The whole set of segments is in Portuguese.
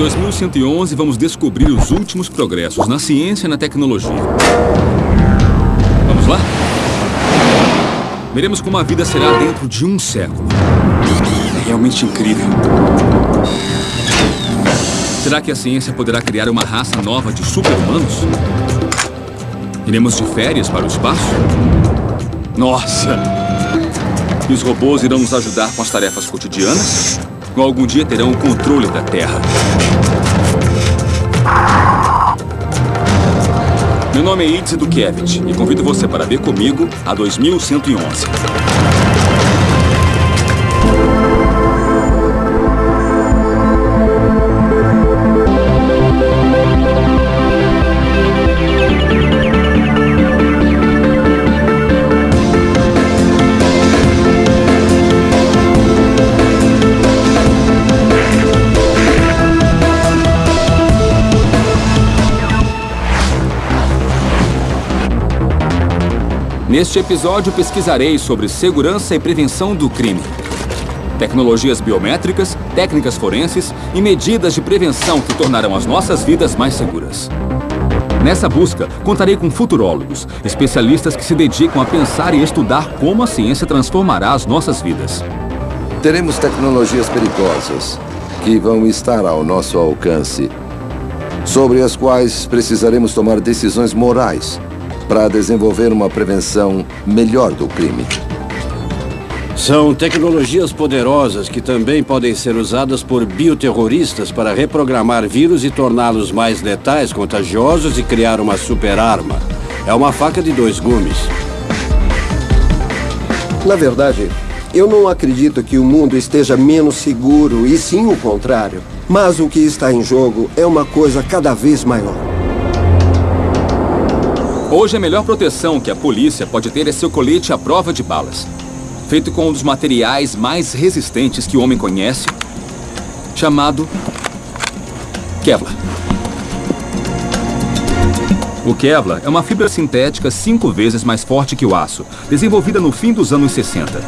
2111, vamos descobrir os últimos progressos na ciência e na tecnologia. Vamos lá? Veremos como a vida será dentro de um século. É realmente incrível. Será que a ciência poderá criar uma raça nova de super-humanos? Iremos de férias para o espaço? Nossa! E os robôs irão nos ajudar com as tarefas cotidianas? Algum dia terão o controle da Terra? Meu nome é Idze Dukevich e convido você para ver comigo a 2111. Neste episódio, pesquisarei sobre segurança e prevenção do crime. Tecnologias biométricas, técnicas forenses e medidas de prevenção que tornarão as nossas vidas mais seguras. Nessa busca, contarei com futurólogos, especialistas que se dedicam a pensar e estudar como a ciência transformará as nossas vidas. Teremos tecnologias perigosas que vão estar ao nosso alcance, sobre as quais precisaremos tomar decisões morais para desenvolver uma prevenção melhor do crime. São tecnologias poderosas que também podem ser usadas por bioterroristas para reprogramar vírus e torná-los mais letais, contagiosos e criar uma super-arma. É uma faca de dois gumes. Na verdade, eu não acredito que o mundo esteja menos seguro, e sim o contrário. Mas o que está em jogo é uma coisa cada vez maior. Hoje a melhor proteção que a polícia pode ter é seu colete à prova de balas. Feito com um dos materiais mais resistentes que o homem conhece, chamado Kevlar. O Kevlar é uma fibra sintética cinco vezes mais forte que o aço, desenvolvida no fim dos anos 60.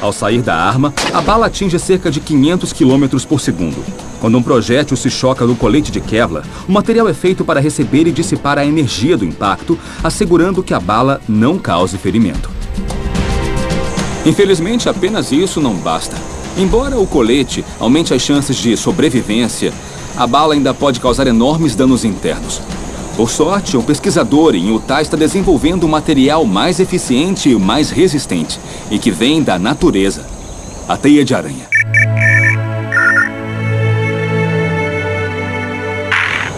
Ao sair da arma, a bala atinge cerca de 500 km por segundo. Quando um projétil se choca no colete de Kevlar, o material é feito para receber e dissipar a energia do impacto, assegurando que a bala não cause ferimento. Infelizmente, apenas isso não basta. Embora o colete aumente as chances de sobrevivência, a bala ainda pode causar enormes danos internos. Por sorte, um pesquisador em Utah está desenvolvendo um material mais eficiente e mais resistente, e que vem da natureza, a teia de aranha.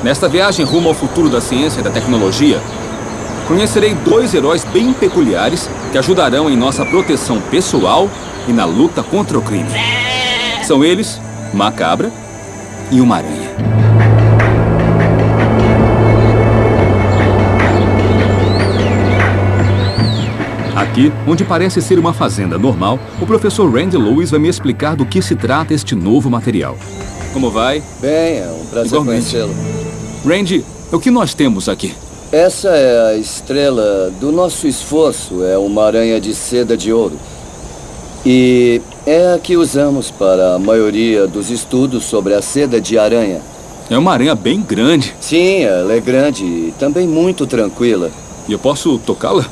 Nesta viagem rumo ao futuro da ciência e da tecnologia, conhecerei dois heróis bem peculiares que ajudarão em nossa proteção pessoal e na luta contra o crime. São eles, uma cabra e uma aranha. Aqui, onde parece ser uma fazenda normal, o professor Randy Lewis vai me explicar do que se trata este novo material. Como vai? Bem, é um prazer conhecê-lo. Randy, o que nós temos aqui? Essa é a estrela do nosso esforço. É uma aranha de seda de ouro. E é a que usamos para a maioria dos estudos sobre a seda de aranha. É uma aranha bem grande. Sim, ela é grande e também muito tranquila. E eu posso tocá-la?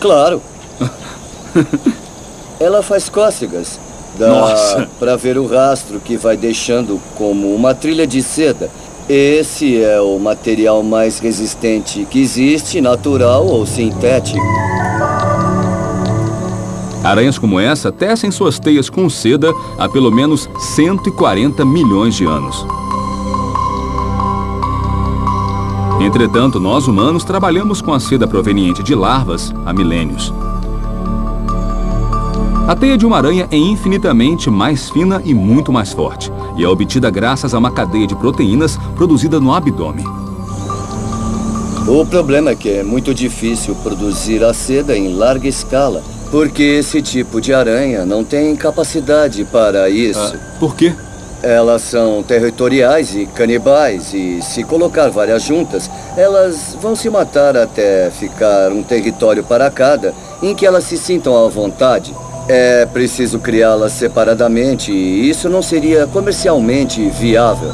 Claro. ela faz cócegas. Dá para ver o rastro que vai deixando como uma trilha de seda. Esse é o material mais resistente que existe, natural ou sintético. Aranhas como essa tecem suas teias com seda há pelo menos 140 milhões de anos. Entretanto, nós humanos trabalhamos com a seda proveniente de larvas há milênios. A teia de uma aranha é infinitamente mais fina e muito mais forte, e é obtida graças a uma cadeia de proteínas produzida no abdômen. O problema é que é muito difícil produzir a seda em larga escala, porque esse tipo de aranha não tem capacidade para isso. Ah, por quê? Elas são territoriais e canibais, e se colocar várias juntas, elas vão se matar até ficar um território para cada, em que elas se sintam à vontade. É preciso criá-las separadamente e isso não seria comercialmente viável.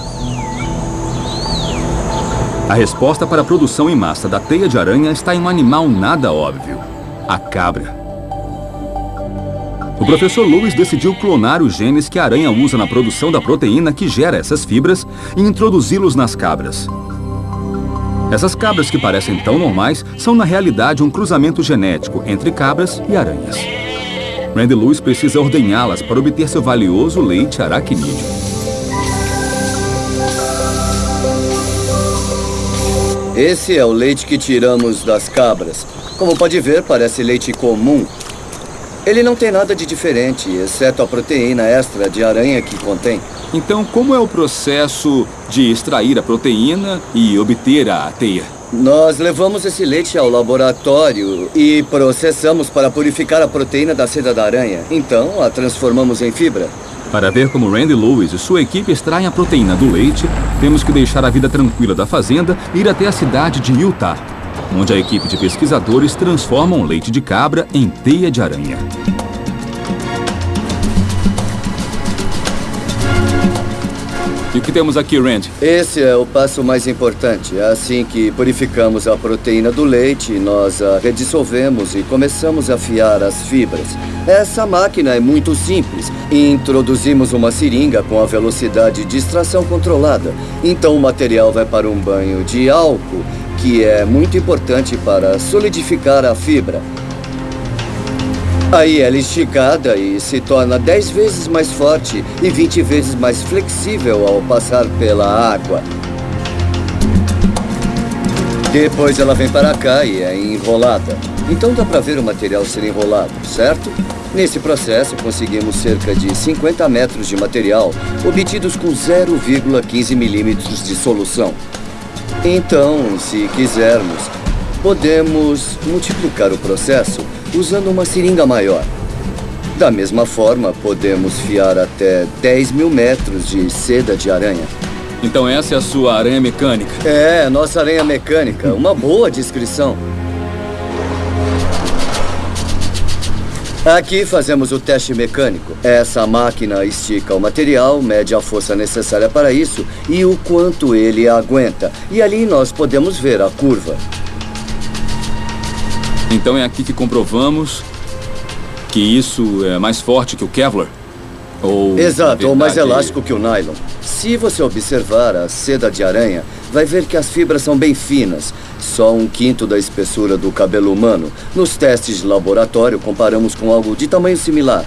A resposta para a produção em massa da teia de aranha está em um animal nada óbvio: a cabra. O professor Lewis decidiu clonar os genes que a aranha usa na produção da proteína que gera essas fibras e introduzi-los nas cabras. Essas cabras que parecem tão normais são na realidade um cruzamento genético entre cabras e aranhas. Randy Lewis precisa ordenhá-las para obter seu valioso leite aracnídeo. Esse é o leite que tiramos das cabras. Como pode ver, parece leite comum. Ele não tem nada de diferente, exceto a proteína extra de aranha que contém. Então, como é o processo de extrair a proteína e obter a teia? Nós levamos esse leite ao laboratório e processamos para purificar a proteína da seda da aranha. Então, a transformamos em fibra. Para ver como Randy Lewis e sua equipe extraem a proteína do leite, temos que deixar a vida tranquila da fazenda e ir até a cidade de Utah, onde a equipe de pesquisadores transforma o leite de cabra em teia de aranha. E o que temos aqui, Randy? Esse é o passo mais importante. Assim que purificamos a proteína do leite, nós a redissolvemos e começamos a fiar as fibras. Essa máquina é muito simples. Introduzimos uma seringa com a velocidade de extração controlada. Então o material vai para um banho de álcool, que é muito importante para solidificar a fibra. Aí ela é esticada e se torna 10 vezes mais forte e 20 vezes mais flexível ao passar pela água. Depois ela vem para cá e é enrolada. Então dá para ver o material ser enrolado, certo? Nesse processo, conseguimos cerca de 50 metros de material, obtidos com 0,15 milímetros de solução. Então, se quisermos, podemos multiplicar o processo usando uma seringa maior. Da mesma forma, podemos fiar até 10 mil metros de seda de aranha. Então essa é a sua aranha mecânica? É, nossa aranha mecânica. Uma boa descrição. Aqui fazemos o teste mecânico. Essa máquina estica o material, mede a força necessária para isso e o quanto ele aguenta. E ali nós podemos ver a curva. Então é aqui que comprovamos que isso é mais forte que o Kevlar? Ou, Exato, ou mais verdade, elástico que o nylon. Se você observar a seda de aranha, vai ver que as fibras são bem finas, só um quinto da espessura do cabelo humano. Nos testes de laboratório, comparamos com algo de tamanho similar.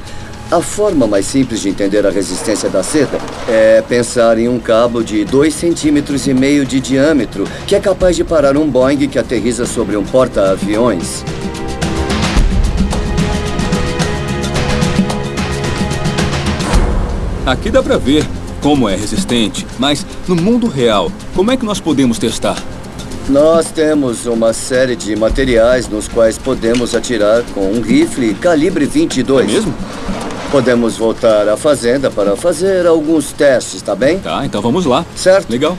A forma mais simples de entender a resistência da seda é pensar em um cabo de 2,5 centímetros e meio de diâmetro que é capaz de parar um Boeing que aterriza sobre um porta-aviões. Aqui dá pra ver como é resistente, mas no mundo real, como é que nós podemos testar? Nós temos uma série de materiais nos quais podemos atirar com um rifle calibre 22. É mesmo? Podemos voltar à fazenda para fazer alguns testes, tá bem? Tá, então vamos lá. Certo. Legal.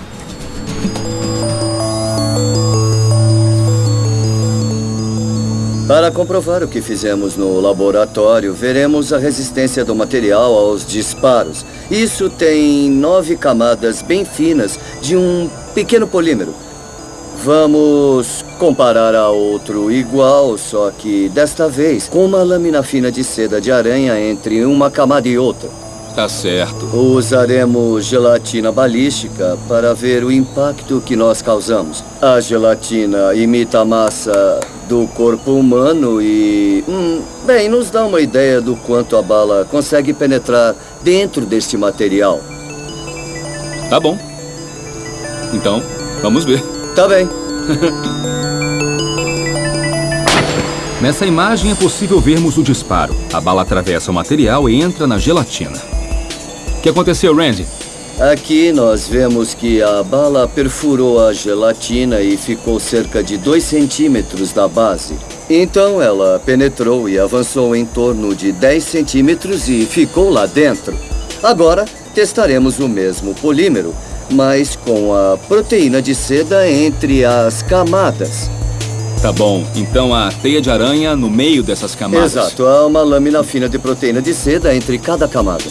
Para comprovar o que fizemos no laboratório, veremos a resistência do material aos disparos. Isso tem nove camadas bem finas de um pequeno polímero. Vamos comparar a outro igual, só que desta vez com uma lâmina fina de seda de aranha entre uma camada e outra. Tá certo. Usaremos gelatina balística para ver o impacto que nós causamos. A gelatina imita a massa do corpo humano e, hum, bem, nos dá uma ideia do quanto a bala consegue penetrar dentro deste material. Tá bom. Então, vamos ver. Tá bem. Nessa imagem é possível vermos o disparo. A bala atravessa o material e entra na gelatina. O que aconteceu, Randy? Aqui nós vemos que a bala perfurou a gelatina e ficou cerca de 2 centímetros da base. Então ela penetrou e avançou em torno de 10 centímetros e ficou lá dentro. Agora testaremos o mesmo polímero, mas com a proteína de seda entre as camadas. Tá bom, então a teia de aranha no meio dessas camadas. Exato, há uma lâmina fina de proteína de seda entre cada camada.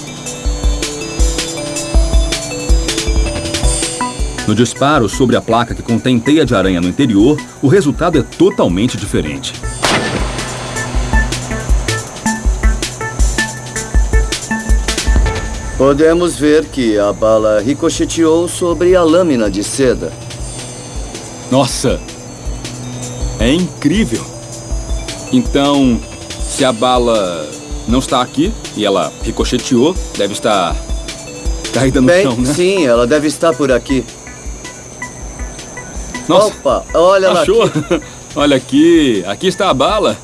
No disparo sobre a placa que contém teia de aranha no interior, o resultado é totalmente diferente. Podemos ver que a bala ricocheteou sobre a lâmina de seda. Nossa! É incrível! Então, se a bala não está aqui e ela ricocheteou, deve estar caída no Bem, chão, né? sim, ela deve estar por aqui. Nossa, Opa, olha lá. achou? aqui. Olha aqui, aqui está a bala.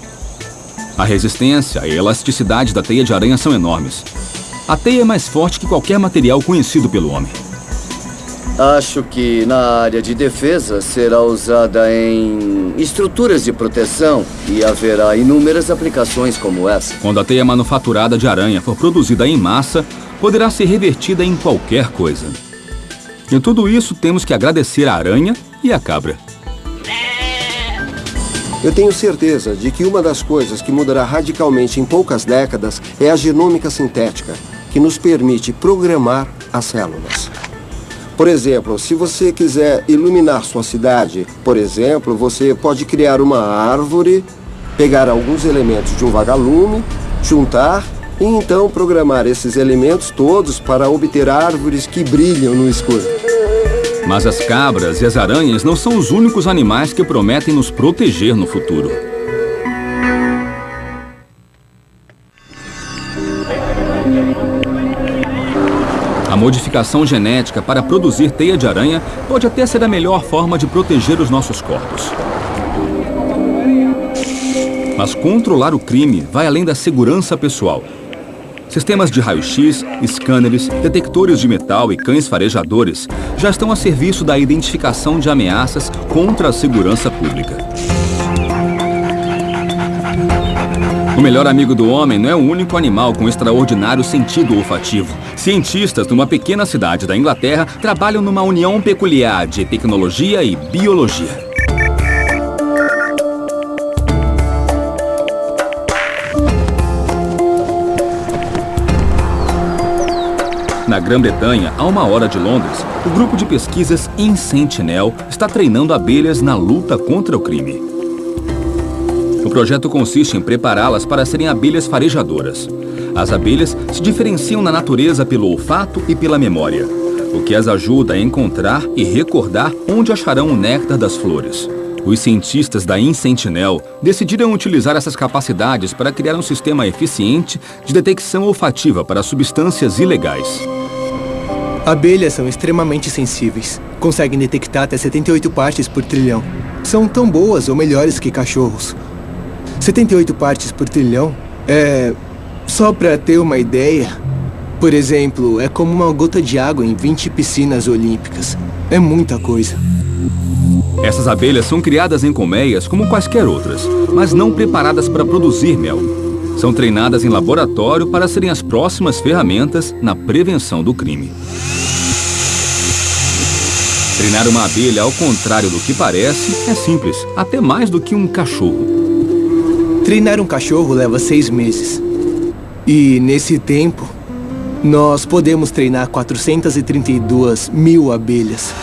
A resistência e a elasticidade da teia de aranha são enormes. A teia é mais forte que qualquer material conhecido pelo homem. Acho que na área de defesa será usada em estruturas de proteção e haverá inúmeras aplicações como essa. Quando a teia manufaturada de aranha for produzida em massa, poderá ser revertida em qualquer coisa. Em tudo isso, temos que agradecer a aranha e a cabra. Eu tenho certeza de que uma das coisas que mudará radicalmente em poucas décadas é a genômica sintética, que nos permite programar as células. Por exemplo, se você quiser iluminar sua cidade, por exemplo, você pode criar uma árvore, pegar alguns elementos de um vagalume, juntar e então programar esses elementos todos para obter árvores que brilham no escuro. Mas as cabras e as aranhas não são os únicos animais que prometem nos proteger no futuro. Modificação genética para produzir teia de aranha pode até ser a melhor forma de proteger os nossos corpos. Mas controlar o crime vai além da segurança pessoal. Sistemas de raio-x, scanners, detectores de metal e cães farejadores já estão a serviço da identificação de ameaças contra a segurança pública. Melhor amigo do homem não é o único animal com extraordinário sentido olfativo. Cientistas numa pequena cidade da Inglaterra trabalham numa união peculiar de tecnologia e biologia. Na Grã-Bretanha, a uma hora de Londres, o grupo de pesquisas InSentinel está treinando abelhas na luta contra o crime. O projeto consiste em prepará-las para serem abelhas farejadoras. As abelhas se diferenciam na natureza pelo olfato e pela memória, o que as ajuda a encontrar e recordar onde acharão o néctar das flores. Os cientistas da InSentinel decidiram utilizar essas capacidades para criar um sistema eficiente de detecção olfativa para substâncias ilegais. Abelhas são extremamente sensíveis. Conseguem detectar até 78 partes por trilhão. São tão boas ou melhores que cachorros. 78 partes por trilhão é. Só para ter uma ideia. Por exemplo, é como uma gota de água em 20 piscinas olímpicas. É muita coisa. Essas abelhas são criadas em colmeias como quaisquer outras, mas não preparadas para produzir mel. São treinadas em laboratório para serem as próximas ferramentas na prevenção do crime. Treinar uma abelha ao contrário do que parece é simples, até mais do que um cachorro. Treinar um cachorro leva seis meses. E nesse tempo, nós podemos treinar 432 mil abelhas.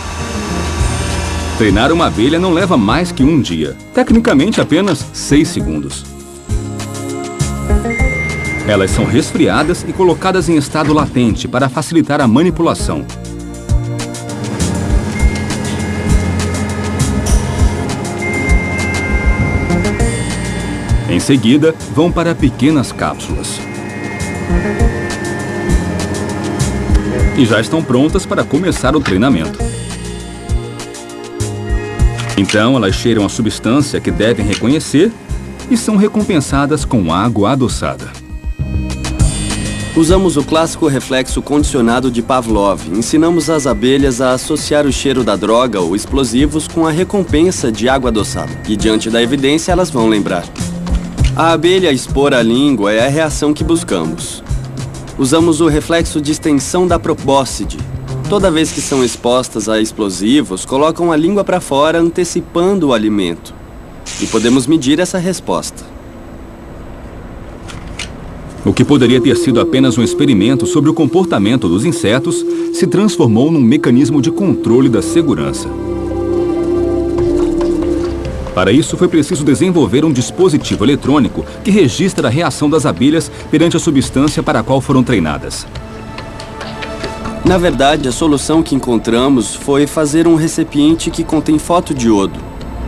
Treinar uma abelha não leva mais que um dia, tecnicamente apenas seis segundos. Elas são resfriadas e colocadas em estado latente para facilitar a manipulação. Em seguida, vão para pequenas cápsulas. E já estão prontas para começar o treinamento. Então, elas cheiram a substância que devem reconhecer e são recompensadas com água adoçada. Usamos o clássico reflexo condicionado de Pavlov. Ensinamos as abelhas a associar o cheiro da droga ou explosivos com a recompensa de água adoçada. E diante da evidência, elas vão lembrar. A abelha expor a língua é a reação que buscamos. Usamos o reflexo de extensão da probóscide. Toda vez que são expostas a explosivos, colocam a língua para fora antecipando o alimento. e podemos medir essa resposta. O que poderia ter sido apenas um experimento sobre o comportamento dos insetos se transformou num mecanismo de controle da segurança. Para isso, foi preciso desenvolver um dispositivo eletrônico que registra a reação das abelhas perante a substância para a qual foram treinadas. Na verdade, a solução que encontramos foi fazer um recipiente que contém fotodiodo.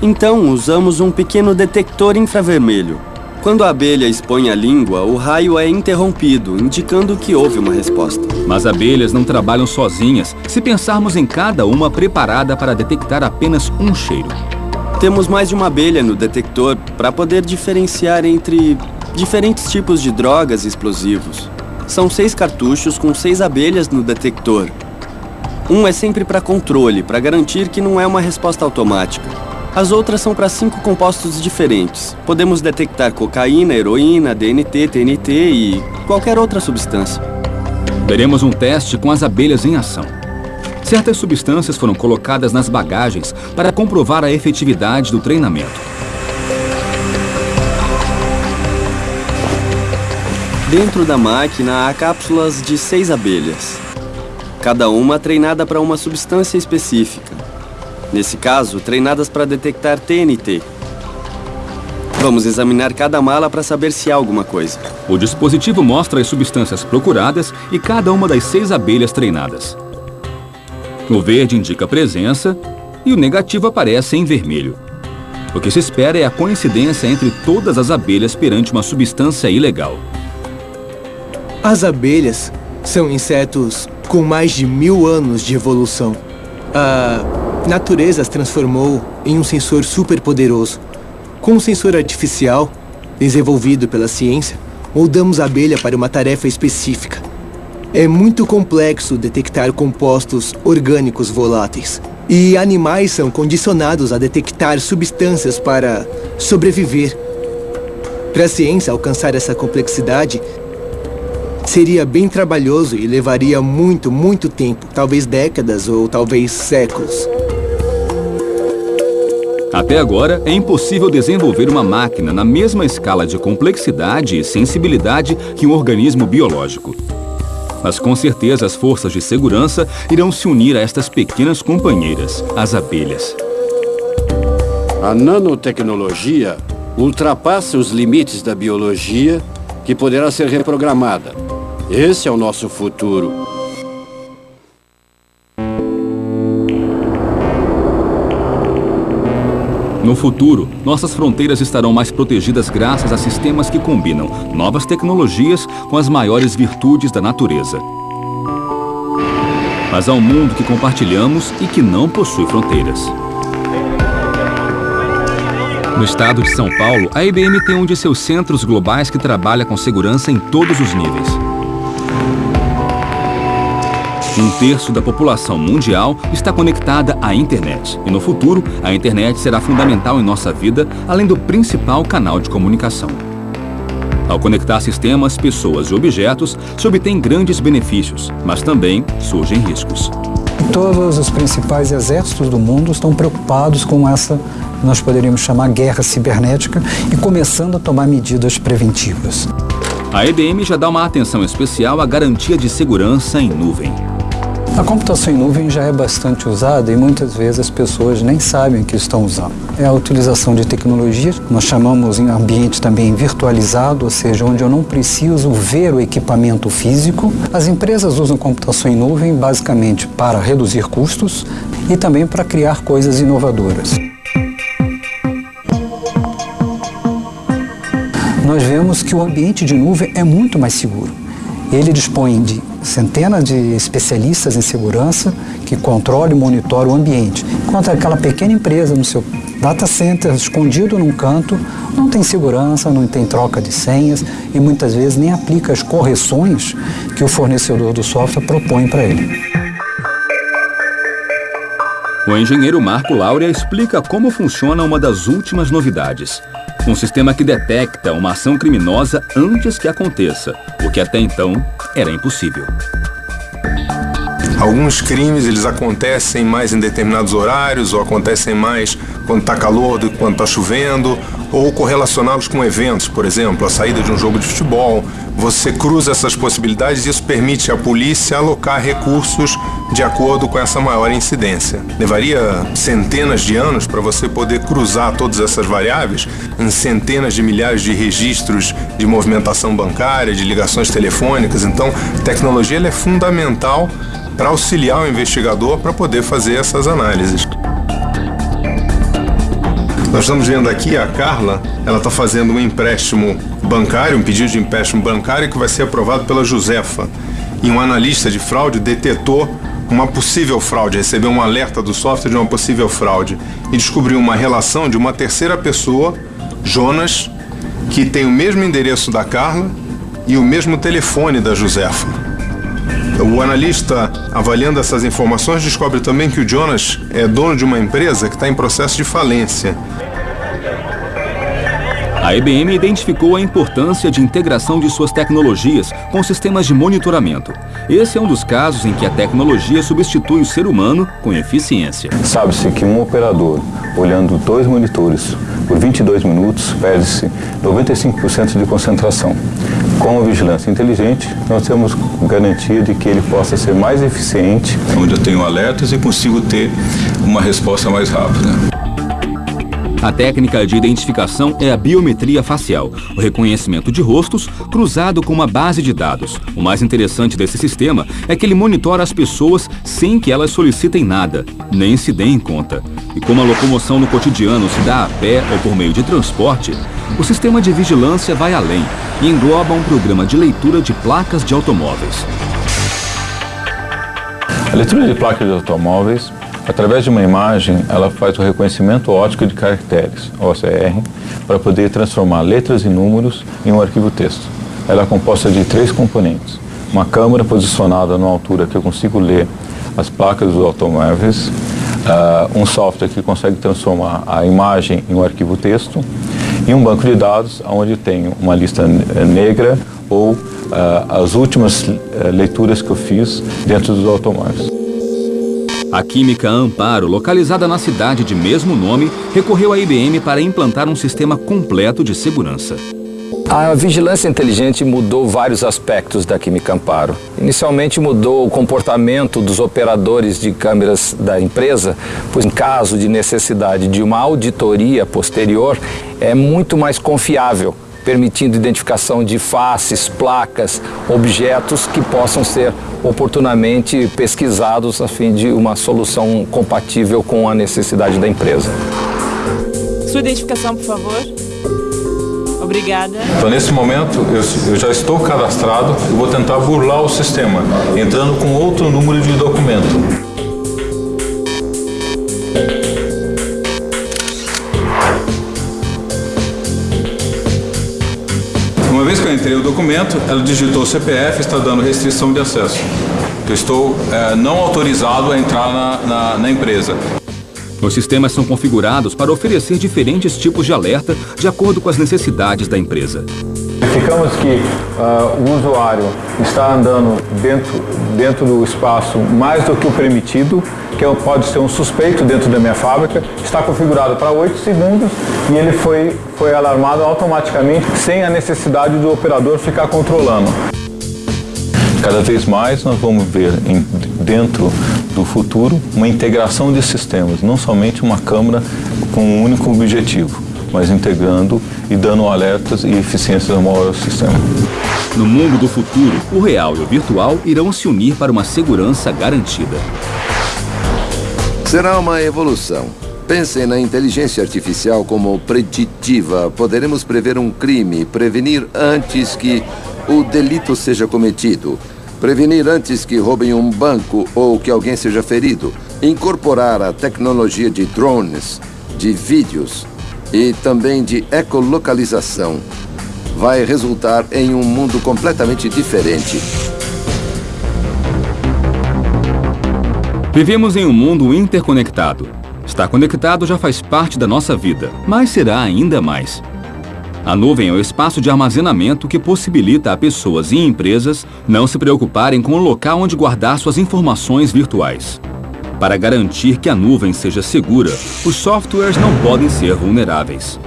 Então, usamos um pequeno detector infravermelho. Quando a abelha expõe a língua, o raio é interrompido, indicando que houve uma resposta. Mas abelhas não trabalham sozinhas se pensarmos em cada uma preparada para detectar apenas um cheiro. Temos mais de uma abelha no detector para poder diferenciar entre diferentes tipos de drogas e explosivos. São seis cartuchos com seis abelhas no detector. Um é sempre para controle, para garantir que não é uma resposta automática. As outras são para cinco compostos diferentes. Podemos detectar cocaína, heroína, DNT, TNT e qualquer outra substância. Veremos um teste com as abelhas em ação. Certas substâncias foram colocadas nas bagagens para comprovar a efetividade do treinamento. Dentro da máquina há cápsulas de seis abelhas. Cada uma treinada para uma substância específica. Nesse caso, treinadas para detectar TNT. Vamos examinar cada mala para saber se há alguma coisa. O dispositivo mostra as substâncias procuradas e cada uma das seis abelhas treinadas. O verde indica presença e o negativo aparece em vermelho. O que se espera é a coincidência entre todas as abelhas perante uma substância ilegal. As abelhas são insetos com mais de mil anos de evolução. A natureza as transformou em um sensor superpoderoso. Com um sensor artificial, desenvolvido pela ciência, moldamos a abelha para uma tarefa específica. É muito complexo detectar compostos orgânicos voláteis. E animais são condicionados a detectar substâncias para sobreviver. Para a ciência alcançar essa complexidade, seria bem trabalhoso e levaria muito, muito tempo talvez décadas ou talvez séculos. Até agora, é impossível desenvolver uma máquina na mesma escala de complexidade e sensibilidade que um organismo biológico. Mas com certeza as forças de segurança irão se unir a estas pequenas companheiras, as abelhas. A nanotecnologia ultrapassa os limites da biologia que poderá ser reprogramada. Esse é o nosso futuro. No futuro, nossas fronteiras estarão mais protegidas graças a sistemas que combinam novas tecnologias com as maiores virtudes da natureza. Mas há um mundo que compartilhamos e que não possui fronteiras. No estado de São Paulo, a IBM tem um de seus centros globais que trabalha com segurança em todos os níveis. Um terço da população mundial está conectada à internet. E no futuro, a internet será fundamental em nossa vida, além do principal canal de comunicação. Ao conectar sistemas, pessoas e objetos, se obtém grandes benefícios, mas também surgem riscos. Todos os principais exércitos do mundo estão preocupados com essa, nós poderíamos chamar guerra cibernética, e começando a tomar medidas preventivas. A IBM já dá uma atenção especial à garantia de segurança em nuvem. A computação em nuvem já é bastante usada e muitas vezes as pessoas nem sabem que estão usando. É a utilização de tecnologias, nós chamamos em ambiente também virtualizado, ou seja, onde eu não preciso ver o equipamento físico. As empresas usam computação em nuvem basicamente para reduzir custos e também para criar coisas inovadoras. Nós vemos que o ambiente de nuvem é muito mais seguro. Ele dispõe de centenas de especialistas em segurança que controlam e monitoram o ambiente. Enquanto aquela pequena empresa no seu data center, escondido num canto, não tem segurança, não tem troca de senhas e muitas vezes nem aplica as correções que o fornecedor do software propõe para ele. O engenheiro Marco Laura explica como funciona uma das últimas novidades. Um sistema que detecta uma ação criminosa antes que aconteça, o que até então era impossível. Alguns crimes eles acontecem mais em determinados horários ou acontecem mais quando está calor do que quando está chovendo ou correlacioná-los com eventos, por exemplo, a saída de um jogo de futebol. Você cruza essas possibilidades e isso permite à polícia alocar recursos de acordo com essa maior incidência. Levaria centenas de anos para você poder cruzar todas essas variáveis em centenas de milhares de registros de movimentação bancária, de ligações telefônicas. Então, a tecnologia é fundamental para auxiliar o investigador para poder fazer essas análises. Nós estamos vendo aqui a Carla, ela está fazendo um empréstimo bancário, um pedido de empréstimo bancário que vai ser aprovado pela Josefa. E um analista de fraude detetou uma possível fraude, recebeu um alerta do software de uma possível fraude e descobriu uma relação de uma terceira pessoa, Jonas, que tem o mesmo endereço da Carla e o mesmo telefone da Josefa. O analista, avaliando essas informações, descobre também que o Jonas é dono de uma empresa que está em processo de falência. A IBM identificou a importância de integração de suas tecnologias com sistemas de monitoramento. Esse é um dos casos em que a tecnologia substitui o ser humano com eficiência. Sabe-se que um operador, olhando dois monitores por 22 minutos, perde-se 95% de concentração. Com a vigilância inteligente, nós temos garantia de que ele possa ser mais eficiente. Onde eu tenho alertas e consigo ter uma resposta mais rápida. A técnica de identificação é a biometria facial, o reconhecimento de rostos cruzado com uma base de dados. O mais interessante desse sistema é que ele monitora as pessoas sem que elas solicitem nada, nem se deem conta. E como a locomoção no cotidiano se dá a pé ou por meio de transporte, o sistema de vigilância vai além e engloba um programa de leitura de placas de automóveis. A leitura de placas de automóveis Através de uma imagem, ela faz o reconhecimento óptico de caracteres, OCR, para poder transformar letras e números em um arquivo texto. Ela é composta de três componentes. Uma câmera posicionada numa altura que eu consigo ler as placas dos automóveis, uh, um software que consegue transformar a imagem em um arquivo texto e um banco de dados onde tenho uma lista negra ou uh, as últimas uh, leituras que eu fiz dentro dos automóveis. A Química Amparo, localizada na cidade de mesmo nome, recorreu à IBM para implantar um sistema completo de segurança. A vigilância inteligente mudou vários aspectos da Química Amparo. Inicialmente mudou o comportamento dos operadores de câmeras da empresa, pois em caso de necessidade de uma auditoria posterior, é muito mais confiável permitindo identificação de faces, placas, objetos que possam ser oportunamente pesquisados a fim de uma solução compatível com a necessidade da empresa. Sua identificação, por favor. Obrigada. Então, nesse momento, eu, eu já estou cadastrado e vou tentar burlar o sistema, entrando com outro número de documento. Entrei o documento, ela digitou CPF, está dando restrição de acesso. Eu estou é, não autorizado a entrar na, na, na empresa. Os sistemas são configurados para oferecer diferentes tipos de alerta de acordo com as necessidades da empresa. Verificamos que uh, o usuário está andando dentro, dentro do espaço mais do que o permitido, que é pode ser um suspeito dentro da minha fábrica, está configurado para 8 segundos e ele foi, foi alarmado automaticamente sem a necessidade do operador ficar controlando. Cada vez mais nós vamos ver em, dentro do futuro uma integração de sistemas, não somente uma câmera com um único objetivo, mas integrando e dando alertas e eficiências maior ao sistema. No mundo do futuro, o real e o virtual irão se unir para uma segurança garantida. Será uma evolução. Pensem na inteligência artificial como preditiva. Poderemos prever um crime, prevenir antes que o delito seja cometido, prevenir antes que roubem um banco ou que alguém seja ferido, incorporar a tecnologia de drones, de vídeos e também de ecolocalização. Vai resultar em um mundo completamente diferente. Vivemos em um mundo interconectado. Estar conectado já faz parte da nossa vida, mas será ainda mais. A nuvem é o espaço de armazenamento que possibilita a pessoas e empresas não se preocuparem com o local onde guardar suas informações virtuais. Para garantir que a nuvem seja segura, os softwares não podem ser vulneráveis.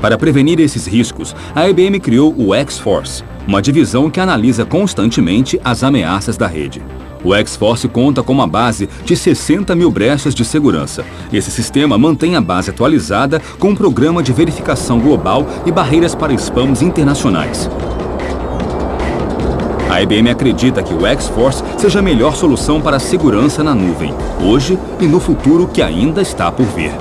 Para prevenir esses riscos, a IBM criou o X-Force, uma divisão que analisa constantemente as ameaças da rede. O X-Force conta com uma base de 60 mil brechas de segurança. Esse sistema mantém a base atualizada com um programa de verificação global e barreiras para spams internacionais. A IBM acredita que o X-Force seja a melhor solução para a segurança na nuvem, hoje e no futuro que ainda está por vir.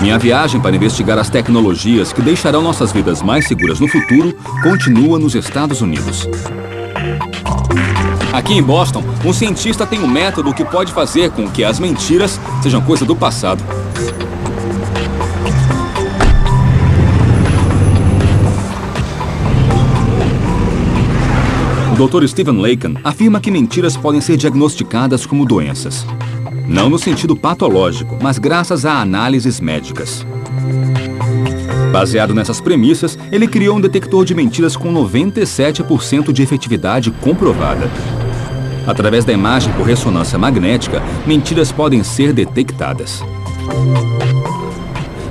Minha viagem para investigar as tecnologias que deixarão nossas vidas mais seguras no futuro continua nos Estados Unidos. Aqui em Boston, um cientista tem um método que pode fazer com que as mentiras sejam coisa do passado. O Dr. Stephen Lacan afirma que mentiras podem ser diagnosticadas como doenças. Não no sentido patológico, mas graças a análises médicas. Baseado nessas premissas, ele criou um detector de mentiras com 97% de efetividade comprovada. Através da imagem por ressonância magnética, mentiras podem ser detectadas.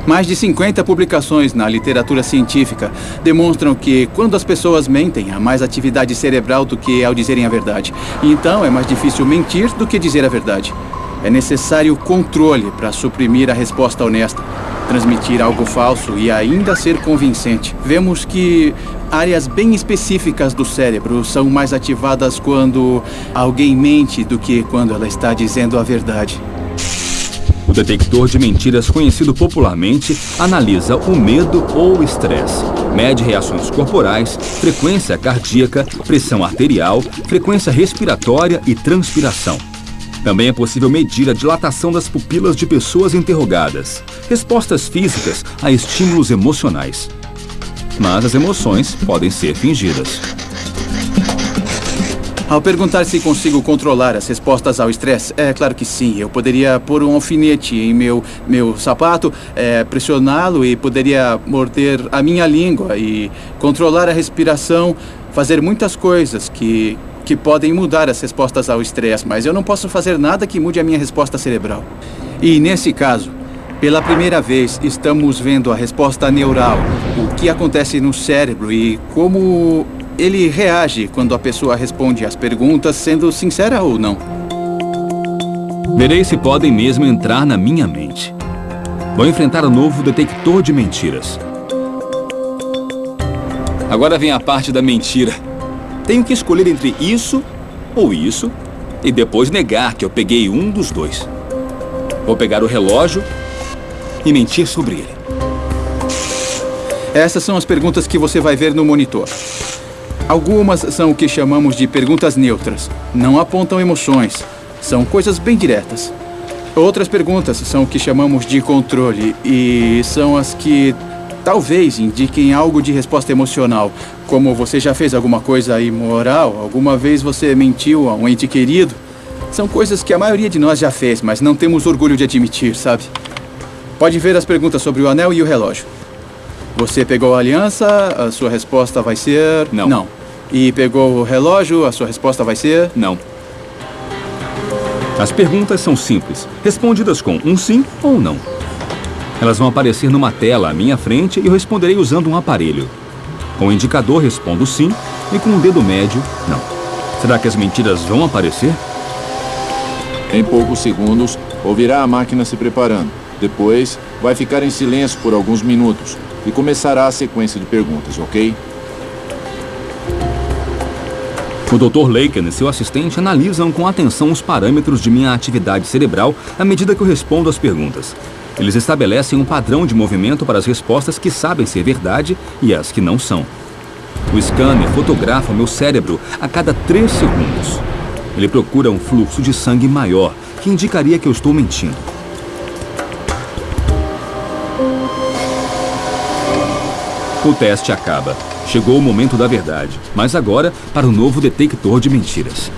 Mais de 50 publicações na literatura científica demonstram que quando as pessoas mentem, há mais atividade cerebral do que ao dizerem a verdade. Então é mais difícil mentir do que dizer a verdade. É necessário controle para suprimir a resposta honesta, transmitir algo falso e ainda ser convincente. Vemos que áreas bem específicas do cérebro são mais ativadas quando alguém mente do que quando ela está dizendo a verdade. O detector de mentiras, conhecido popularmente, analisa o medo ou o estresse, mede reações corporais, frequência cardíaca, pressão arterial, frequência respiratória e transpiração. Também é possível medir a dilatação das pupilas de pessoas interrogadas, respostas físicas a estímulos emocionais. Mas as emoções podem ser fingidas. Ao perguntar se consigo controlar as respostas ao estresse, é claro que sim. Eu poderia pôr um alfinete em meu, meu sapato, é, pressioná-lo e poderia morder a minha língua e controlar a respiração, fazer muitas coisas que, que podem mudar as respostas ao estresse, mas eu não posso fazer nada que mude a minha resposta cerebral. E nesse caso, pela primeira vez, estamos vendo a resposta neural, o que acontece no cérebro e como ele reage quando a pessoa responde às perguntas, sendo sincera ou não. Verei se podem mesmo entrar na minha mente. Vou enfrentar o novo detector de mentiras. Agora vem a parte da mentira. Tenho que escolher entre isso ou isso e depois negar que eu peguei um dos dois. Vou pegar o relógio e mentir sobre ele. Essas são as perguntas que você vai ver no monitor. Algumas são o que chamamos de perguntas neutras. Não apontam emoções. São coisas bem diretas. Outras perguntas são o que chamamos de controle e são as que talvez indiquem algo de resposta emocional, como você já fez alguma coisa imoral, alguma vez você mentiu a um ente querido. São coisas que a maioria de nós já fez, mas não temos orgulho de admitir, sabe? Pode ver as perguntas sobre o anel e o relógio. Você pegou a aliança, a sua resposta vai ser... Não. Não. E pegou o relógio, a sua resposta vai ser? Não. As perguntas são simples, respondidas com um sim ou não. Elas vão aparecer numa tela à minha frente e eu responderei usando um aparelho. Com o indicador respondo sim e com o dedo médio, não. Será que as mentiras vão aparecer? Em poucos segundos, ouvirá a máquina se preparando. Depois, vai ficar em silêncio por alguns minutos e começará a sequência de perguntas, ok? O Dr. Laken e seu assistente analisam com atenção os parâmetros de minha atividade cerebral à medida que eu respondo às perguntas. Eles estabelecem um padrão de movimento para as respostas que sabem ser verdade e as que não são. O scanner fotografa meu cérebro a cada três segundos. Ele procura um fluxo de sangue maior, que indicaria que eu estou mentindo. O teste acaba. Chegou o momento da verdade, mas agora para o novo detector de mentiras.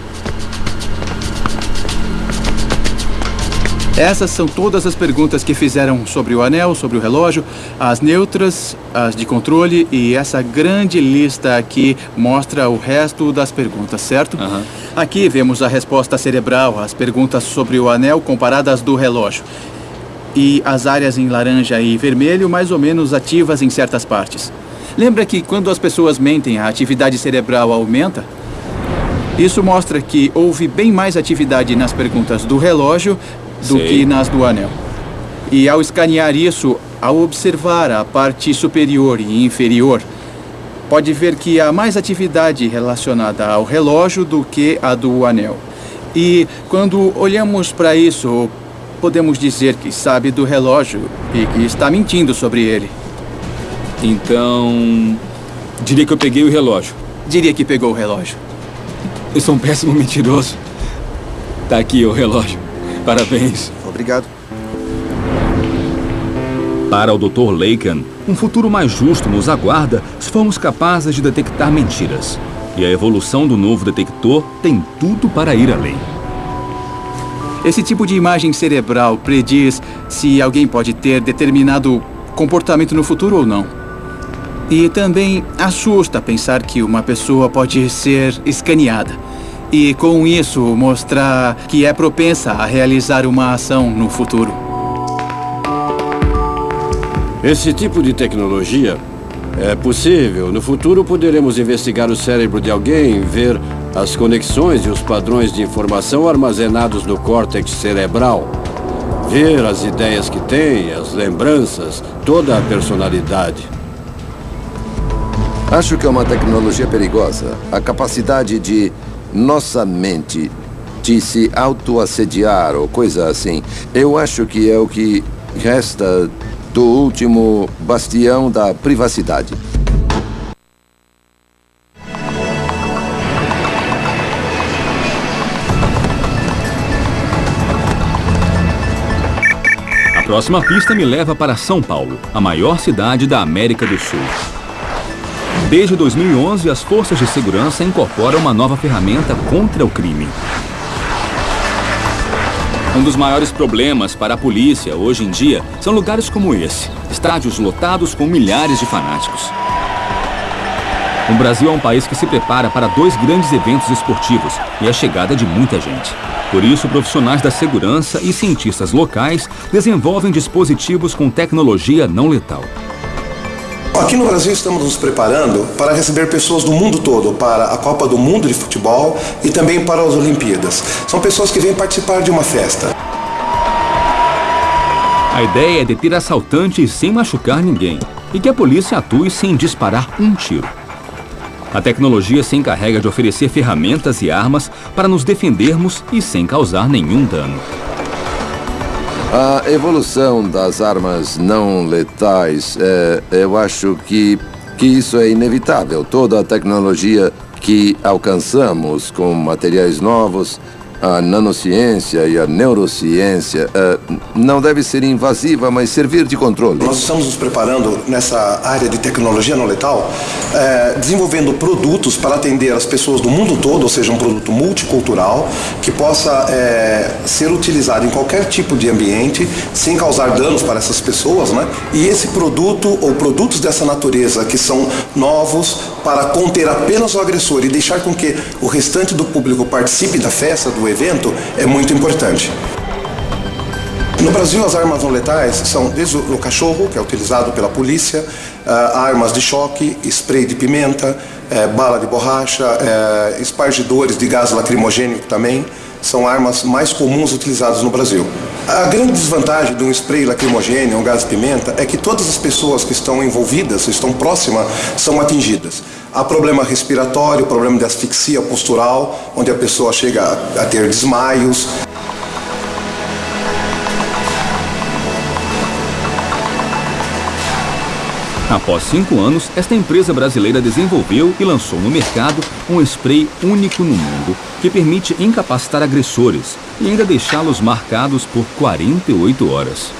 Essas são todas as perguntas que fizeram sobre o anel, sobre o relógio, as neutras, as de controle e essa grande lista aqui mostra o resto das perguntas, certo? Aham. Aqui vemos a resposta cerebral, as perguntas sobre o anel comparadas do relógio. E as áreas em laranja e vermelho mais ou menos ativas em certas partes. Lembra que quando as pessoas mentem, a atividade cerebral aumenta? Isso mostra que houve bem mais atividade nas perguntas do relógio do Sei. que nas do anel. E ao escanear isso, ao observar a parte superior e inferior, pode ver que há mais atividade relacionada ao relógio do que a do anel. E quando olhamos para isso, podemos dizer que sabe do relógio e que está mentindo sobre ele. Então, diria que eu peguei o relógio. Diria que pegou o relógio. Eu sou um péssimo mentiroso. Tá aqui o relógio. Parabéns. Obrigado. Para o Dr. Lacan, um futuro mais justo nos aguarda se formos capazes de detectar mentiras. E a evolução do novo detector tem tudo para ir além. Esse tipo de imagem cerebral prediz se alguém pode ter determinado comportamento no futuro ou não. E também assusta pensar que uma pessoa pode ser escaneada. E com isso mostrar que é propensa a realizar uma ação no futuro. Esse tipo de tecnologia é possível. No futuro poderemos investigar o cérebro de alguém, ver as conexões e os padrões de informação armazenados no córtex cerebral. Ver as ideias que tem, as lembranças, toda a personalidade. Acho que é uma tecnologia perigosa. A capacidade de nossa mente de se autoassediar ou coisa assim. Eu acho que é o que resta do último bastião da privacidade. A próxima pista me leva para São Paulo, a maior cidade da América do Sul. Desde 2011, as forças de segurança incorporam uma nova ferramenta contra o crime. Um dos maiores problemas para a polícia hoje em dia são lugares como esse, estádios lotados com milhares de fanáticos. O Brasil é um país que se prepara para dois grandes eventos esportivos e a chegada de muita gente. Por isso, profissionais da segurança e cientistas locais desenvolvem dispositivos com tecnologia não letal. Aqui no Brasil estamos nos preparando para receber pessoas do mundo todo para a Copa do Mundo de Futebol e também para as Olimpíadas. São pessoas que vêm participar de uma festa. A ideia é deter assaltantes sem machucar ninguém e que a polícia atue sem disparar um tiro. A tecnologia se encarrega de oferecer ferramentas e armas para nos defendermos e sem causar nenhum dano. A evolução das armas não letais, é, eu acho que, que isso é inevitável. Toda a tecnologia que alcançamos com materiais novos, a nanociência e a neurociência, é, não deve ser invasiva, mas servir de controle. Nós estamos nos preparando nessa área de tecnologia não letal, eh, desenvolvendo produtos para atender as pessoas do mundo todo, ou seja, um produto multicultural que possa eh, ser utilizado em qualquer tipo de ambiente sem causar danos para essas pessoas, né? E esse produto ou produtos dessa natureza que são novos para conter apenas o agressor e deixar com que o restante do público participe da festa, do evento, é muito importante. No Brasil, as armas não letais são desde o cachorro, que é utilizado pela polícia, ah, armas de choque, spray de pimenta, eh, bala de borracha, eh, espargidores de gás lacrimogêneo também são armas mais comuns utilizadas no Brasil. A grande desvantagem de um spray lacrimogêneo, um gás pimenta, é que todas as pessoas que estão envolvidas, estão próximas, são atingidas. Há problema respiratório, problema de asfixia postural, onde a pessoa chega a ter desmaios. Após cinco anos, esta empresa brasileira desenvolveu e lançou no mercado um spray único no mundo que permite incapacitar agressores e ainda deixá-los marcados por 48 horas.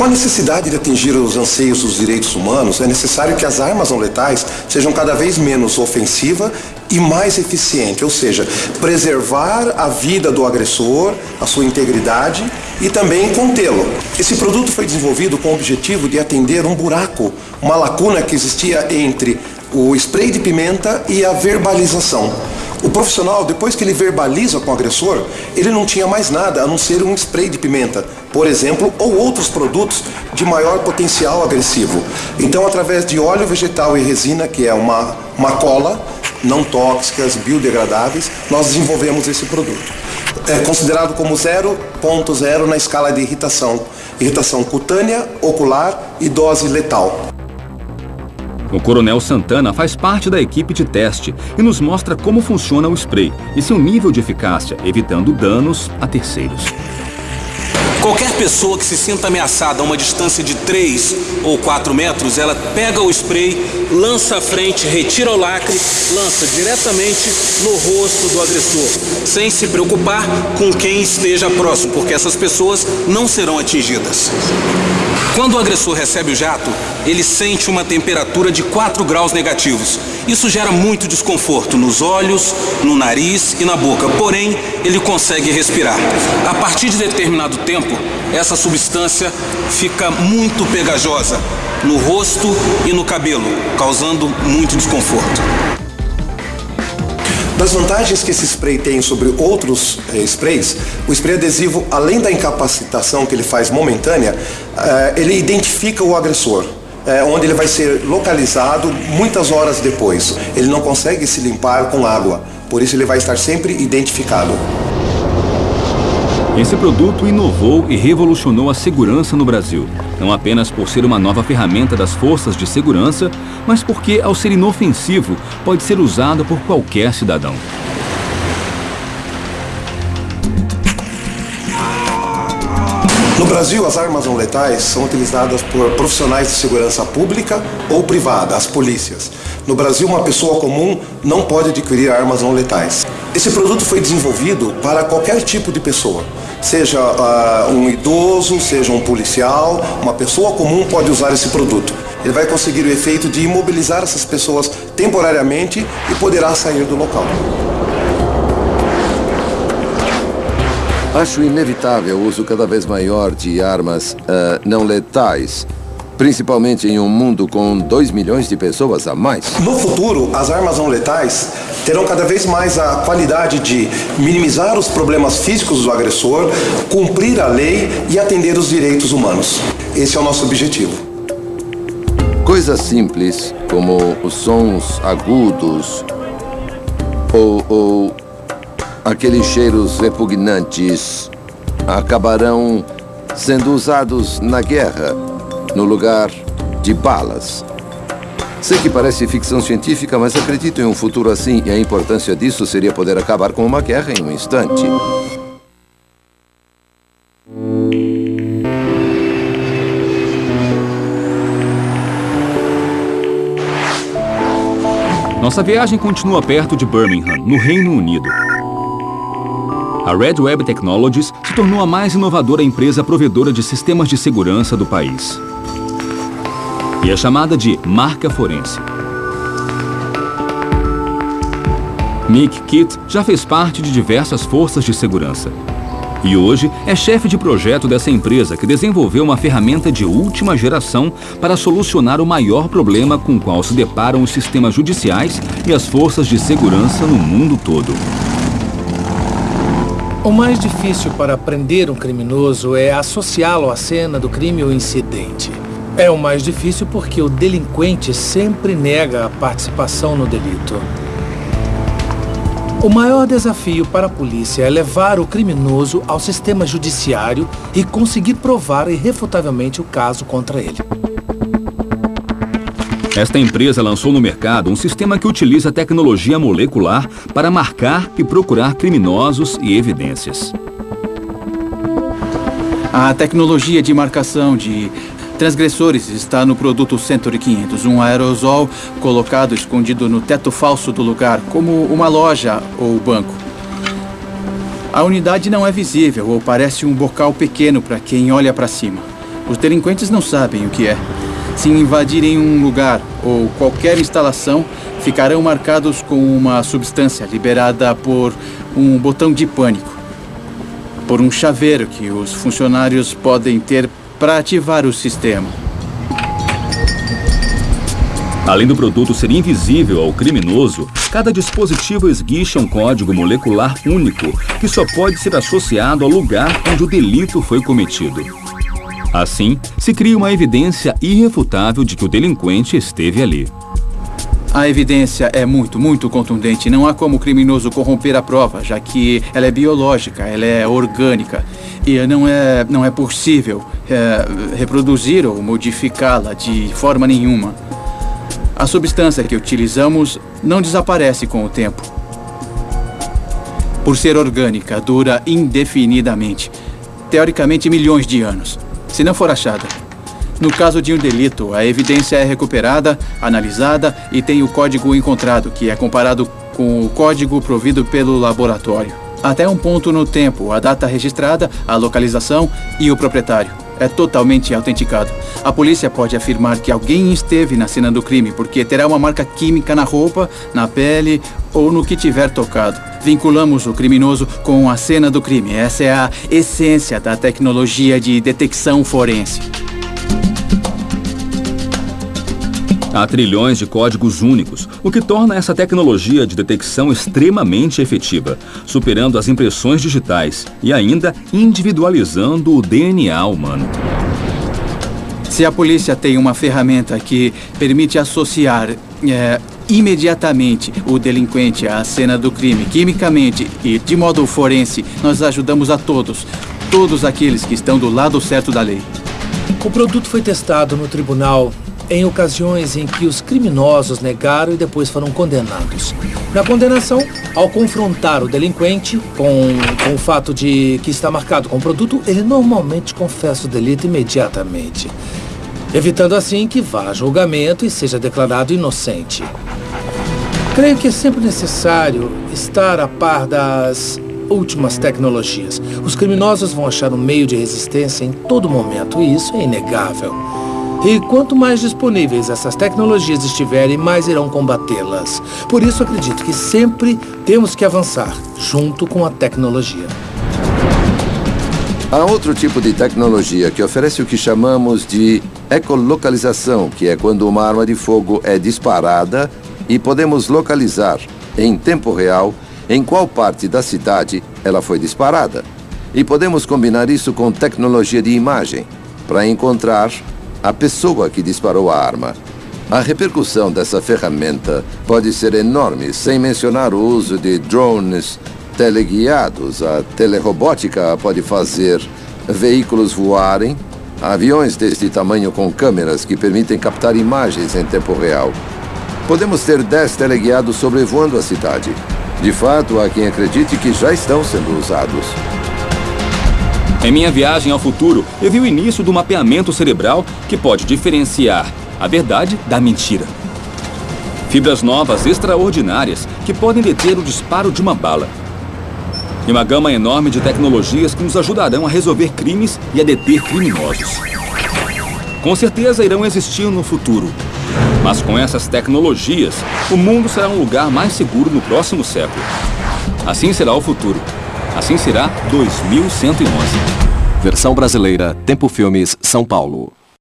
Com a necessidade de atingir os anseios dos direitos humanos, é necessário que as armas não letais sejam cada vez menos ofensivas e mais eficientes, ou seja, preservar a vida do agressor, a sua integridade e também contê-lo. Esse produto foi desenvolvido com o objetivo de atender um buraco, uma lacuna que existia entre o spray de pimenta e a verbalização. O profissional, depois que ele verbaliza com o agressor, ele não tinha mais nada a não ser um spray de pimenta, por exemplo, ou outros produtos de maior potencial agressivo. Então, através de óleo vegetal e resina, que é uma, uma cola, não tóxicas, biodegradáveis, nós desenvolvemos esse produto. É considerado como 0.0 na escala de irritação. Irritação cutânea, ocular e dose letal. O Coronel Santana faz parte da equipe de teste e nos mostra como funciona o spray e seu nível de eficácia, evitando danos a terceiros. Qualquer pessoa que se sinta ameaçada a uma distância de 3 ou 4 metros, ela pega o spray, lança à frente, retira o lacre, lança diretamente no rosto do agressor, sem se preocupar com quem esteja próximo, porque essas pessoas não serão atingidas. Quando o agressor recebe o jato, ele sente uma temperatura de 4 graus negativos. Isso gera muito desconforto nos olhos, no nariz e na boca, porém, ele consegue respirar. A partir de determinado tempo, essa substância fica muito pegajosa no rosto e no cabelo, causando muito desconforto. Das vantagens que esse spray tem sobre outros eh, sprays, o spray adesivo, além da incapacitação que ele faz momentânea, eh, ele identifica o agressor. Eh, onde ele vai ser localizado muitas horas depois. Ele não consegue se limpar com água, por isso ele vai estar sempre identificado. Esse produto inovou e revolucionou a segurança no Brasil. Não apenas por ser uma nova ferramenta das forças de segurança, mas porque, ao ser inofensivo, pode ser usado por qualquer cidadão. No Brasil, as armas não letais são utilizadas por profissionais de segurança pública ou privada, as polícias. No Brasil, uma pessoa comum não pode adquirir armas não letais. Esse produto foi desenvolvido para qualquer tipo de pessoa, seja uh, um idoso, seja um policial, uma pessoa comum pode usar esse produto. Ele vai conseguir o efeito de imobilizar essas pessoas temporariamente e poderá sair do local. Acho inevitável o uso cada vez maior de armas uh, não letais, principalmente em um mundo com 2 milhões de pessoas a mais. No futuro, as armas não letais terão cada vez mais a qualidade de minimizar os problemas físicos do agressor, cumprir a lei e atender os direitos humanos. Esse é o nosso objetivo. Coisas simples, como os sons agudos ou, ou aqueles cheiros repugnantes, acabarão sendo usados na guerra, no lugar de balas. Sei que parece ficção científica, mas acredito em um futuro assim e a importância disso seria poder acabar com uma guerra em um instante. Nossa viagem continua perto de Birmingham, no Reino Unido. A Red Web Technologies se tornou a mais inovadora empresa provedora de sistemas de segurança do país. E é chamada de marca forense. Nick Kitt já fez parte de diversas forças de segurança. E hoje é chefe de projeto dessa empresa que desenvolveu uma ferramenta de última geração para solucionar o maior problema com o qual se deparam os sistemas judiciais e as forças de segurança no mundo todo. O mais difícil para prender um criminoso é associá-lo à cena do crime ou incidente. É o mais difícil porque o delinquente sempre nega a participação no delito. O maior desafio para a polícia é levar o criminoso ao sistema judiciário e conseguir provar irrefutavelmente o caso contra ele. Esta empresa lançou no mercado um sistema que utiliza tecnologia molecular para marcar e procurar criminosos e evidências. A tecnologia de marcação de transgressores está no produto Century 500, um aerosol colocado escondido no teto falso do lugar, como uma loja ou banco. A unidade não é visível ou parece um bocal pequeno para quem olha para cima. Os delinquentes não sabem o que é. Se invadirem um lugar ou qualquer instalação, ficarão marcados com uma substância liberada por um botão de pânico. Por um chaveiro que os funcionários podem ter para ativar o sistema. Além do produto ser invisível ao criminoso, cada dispositivo esguicha um código molecular único que só pode ser associado ao lugar onde o delito foi cometido. Assim, se cria uma evidência irrefutável de que o delinquente esteve ali. A evidência é muito, muito contundente. Não há como o criminoso corromper a prova, já que ela é biológica, ela é orgânica. E não é, não é possível é, reproduzir ou modificá-la de forma nenhuma. A substância que utilizamos não desaparece com o tempo. Por ser orgânica, dura indefinidamente. Teoricamente, milhões de anos, se não for achada. No caso de um delito, a evidência é recuperada, analisada e tem o código encontrado, que é comparado com o código provido pelo laboratório. Até um ponto no tempo, a data registrada, a localização e o proprietário. É totalmente autenticado. A polícia pode afirmar que alguém esteve na cena do crime, porque terá uma marca química na roupa, na pele ou no que tiver tocado. Vinculamos o criminoso com a cena do crime. Essa é a essência da tecnologia de detecção forense. Há trilhões de códigos únicos, o que torna essa tecnologia de detecção extremamente efetiva, superando as impressões digitais e ainda individualizando o DNA humano. Se a polícia tem uma ferramenta que permite associar é, imediatamente o delinquente à cena do crime, quimicamente e de modo forense, nós ajudamos a todos, todos aqueles que estão do lado certo da lei. O produto foi testado no tribunal em ocasiões em que os criminosos negaram e depois foram condenados. Na condenação, ao confrontar o delinquente com, com o fato de que está marcado com o produto, ele normalmente confessa o delito imediatamente, evitando assim que vá a julgamento e seja declarado inocente. Creio que é sempre necessário estar a par das últimas tecnologias. Os criminosos vão achar um meio de resistência em todo momento, e isso é inegável. E quanto mais disponíveis essas tecnologias estiverem, mais irão combatê-las. Por isso, acredito que sempre temos que avançar junto com a tecnologia. Há outro tipo de tecnologia que oferece o que chamamos de ecolocalização, que é quando uma arma de fogo é disparada e podemos localizar, em tempo real, em qual parte da cidade ela foi disparada. E podemos combinar isso com tecnologia de imagem, para encontrar a pessoa que disparou a arma. A repercussão dessa ferramenta pode ser enorme, sem mencionar o uso de drones teleguiados. A telerobótica pode fazer veículos voarem, aviões deste tamanho com câmeras que permitem captar imagens em tempo real. Podemos ter 10 teleguiados sobrevoando a cidade. De fato, há quem acredite que já estão sendo usados. Em minha viagem ao futuro, eu vi o início do mapeamento cerebral que pode diferenciar a verdade da mentira. Fibras novas extraordinárias que podem deter o disparo de uma bala. E uma gama enorme de tecnologias que nos ajudarão a resolver crimes e a deter criminosos. Com certeza irão existir no futuro. Mas com essas tecnologias, o mundo será um lugar mais seguro no próximo século. Assim será o futuro. Assim será 2111. Versão brasileira, Tempo Filmes, São Paulo.